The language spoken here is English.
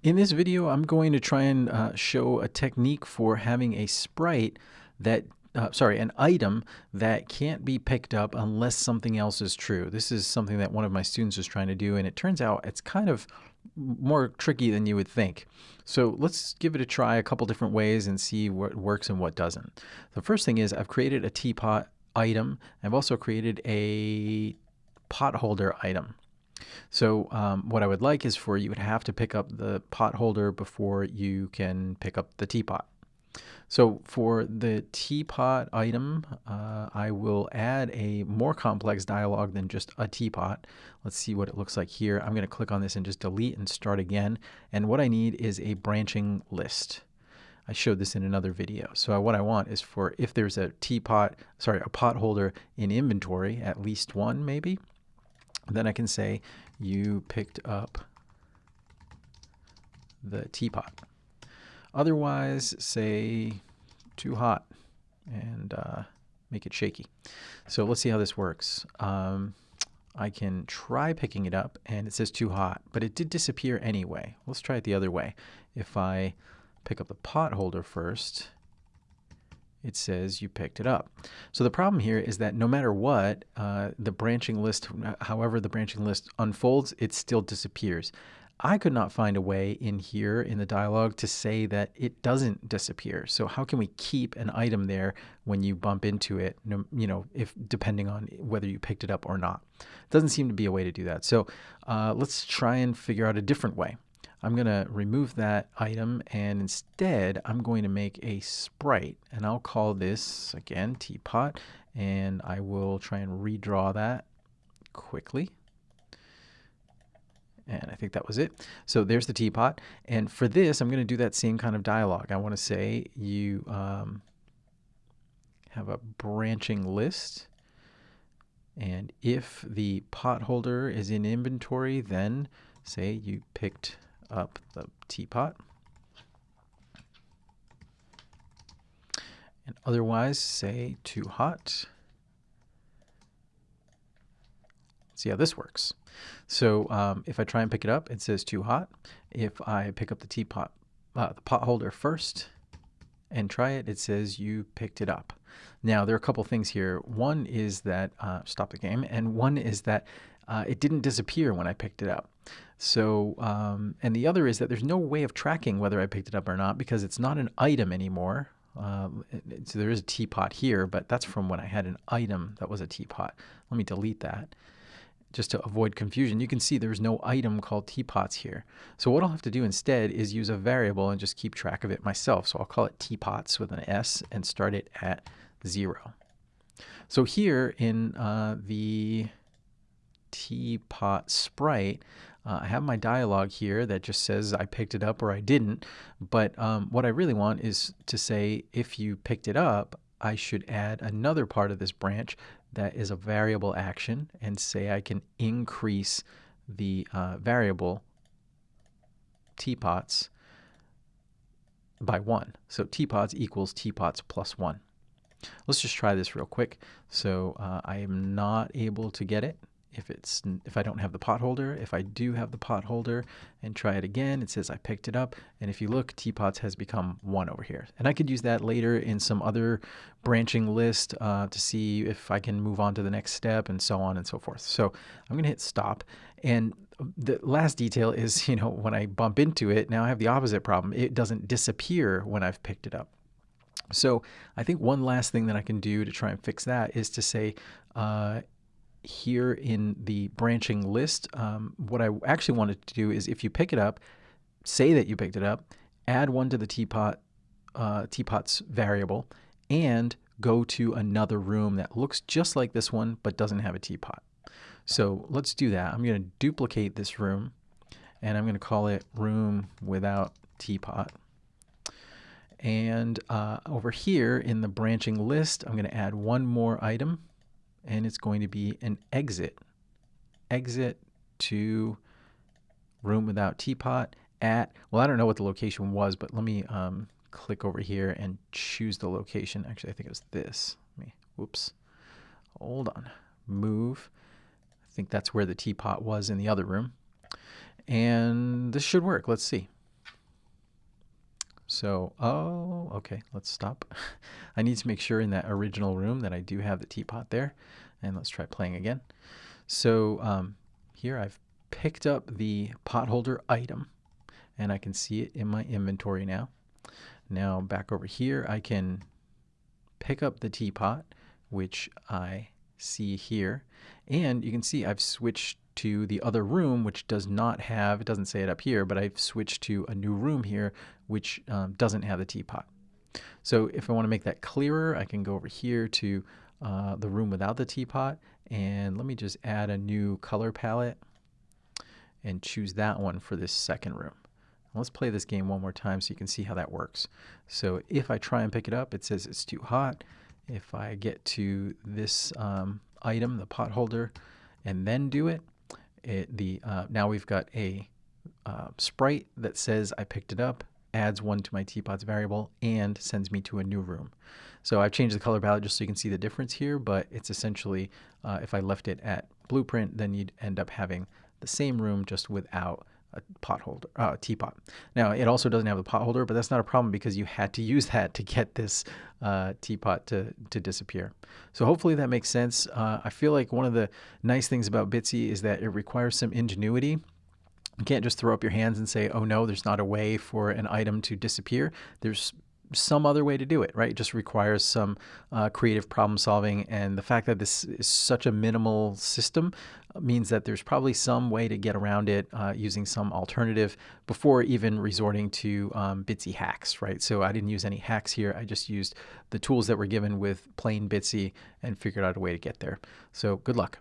In this video, I'm going to try and uh, show a technique for having a sprite that, uh, sorry, an item that can't be picked up unless something else is true. This is something that one of my students was trying to do, and it turns out it's kind of more tricky than you would think. So let's give it a try a couple different ways and see what works and what doesn't. The first thing is I've created a teapot item. I've also created a pot holder item. So um, what I would like is for you would have to pick up the pot holder before you can pick up the teapot. So for the teapot item, uh, I will add a more complex dialog than just a teapot. Let's see what it looks like here. I'm going to click on this and just delete and start again. And what I need is a branching list. I showed this in another video. So what I want is for if there's a teapot, sorry, a pot holder in inventory, at least one maybe, then I can say you picked up the teapot. Otherwise, say too hot and uh, make it shaky. So let's see how this works. Um, I can try picking it up and it says too hot, but it did disappear anyway. Let's try it the other way. If I pick up the pot holder first, it says you picked it up. So the problem here is that no matter what, uh, the branching list, however the branching list unfolds, it still disappears. I could not find a way in here in the dialog to say that it doesn't disappear. So how can we keep an item there when you bump into it, you know, if depending on whether you picked it up or not? Doesn't seem to be a way to do that. So uh, let's try and figure out a different way. I'm going to remove that item and instead I'm going to make a sprite and I'll call this again teapot and I will try and redraw that quickly. And I think that was it. So there's the teapot. And for this, I'm going to do that same kind of dialogue. I want to say you um, have a branching list. And if the pot holder is in inventory, then say you picked up the teapot. And otherwise, say too hot. see how this works. So um, if I try and pick it up, it says too hot. If I pick up the teapot, uh, the pot holder first and try it, it says you picked it up. Now there are a couple things here. One is that, uh, stop the game, and one is that uh, it didn't disappear when I picked it up. So, um, and the other is that there's no way of tracking whether I picked it up or not because it's not an item anymore. Um, so there is a teapot here, but that's from when I had an item that was a teapot. Let me delete that just to avoid confusion. You can see there's no item called teapots here. So what I'll have to do instead is use a variable and just keep track of it myself. So I'll call it teapots with an S and start it at zero. So here in uh, the teapot sprite, uh, I have my dialog here that just says I picked it up or I didn't. But um, what I really want is to say if you picked it up, I should add another part of this branch that is a variable action and say I can increase the uh, variable teapots by 1. So teapots equals teapots plus 1. Let's just try this real quick. So uh, I am not able to get it if it's if I don't have the pot holder. If I do have the pot holder and try it again, it says I picked it up. And if you look, teapots has become one over here. And I could use that later in some other branching list uh, to see if I can move on to the next step and so on and so forth. So I'm going to hit stop. And the last detail is, you know, when I bump into it, now I have the opposite problem. It doesn't disappear when I've picked it up. So I think one last thing that I can do to try and fix that is to say uh, here in the branching list, um, what I actually wanted to do is if you pick it up, say that you picked it up, add one to the teapot, uh, teapot's variable, and go to another room that looks just like this one but doesn't have a teapot. So let's do that. I'm going to duplicate this room and I'm going to call it room without teapot. And uh, over here in the branching list, I'm going to add one more item and it's going to be an exit. Exit to room without teapot at, well, I don't know what the location was, but let me um, click over here and choose the location. Actually, I think it was this. Let me, whoops, hold on, move. I think that's where the teapot was in the other room. And this should work. Let's see. So, oh, okay, let's stop. I need to make sure in that original room that I do have the teapot there. And let's try playing again. So um, here I've picked up the potholder item and I can see it in my inventory now. Now back over here, I can pick up the teapot, which I see here. And you can see I've switched to the other room, which does not have, it doesn't say it up here, but I've switched to a new room here, which um, doesn't have the teapot. So if I want to make that clearer, I can go over here to uh, the room without the teapot. And let me just add a new color palette and choose that one for this second room. Let's play this game one more time so you can see how that works. So if I try and pick it up, it says it's too hot. If I get to this um, item, the pot holder, and then do it, it the uh, now we've got a uh, sprite that says I picked it up, adds one to my teapot's variable, and sends me to a new room. So I've changed the color palette just so you can see the difference here, but it's essentially, uh, if I left it at blueprint, then you'd end up having the same room just without a pot holder, uh, teapot. Now it also doesn't have a pot holder, but that's not a problem because you had to use that to get this uh, teapot to, to disappear. So hopefully that makes sense. Uh, I feel like one of the nice things about Bitsy is that it requires some ingenuity. You can't just throw up your hands and say, oh no, there's not a way for an item to disappear. There's some other way to do it, right? It just requires some uh, creative problem solving. And the fact that this is such a minimal system means that there's probably some way to get around it uh, using some alternative before even resorting to um, Bitsy hacks, right? So I didn't use any hacks here. I just used the tools that were given with plain Bitsy and figured out a way to get there. So good luck.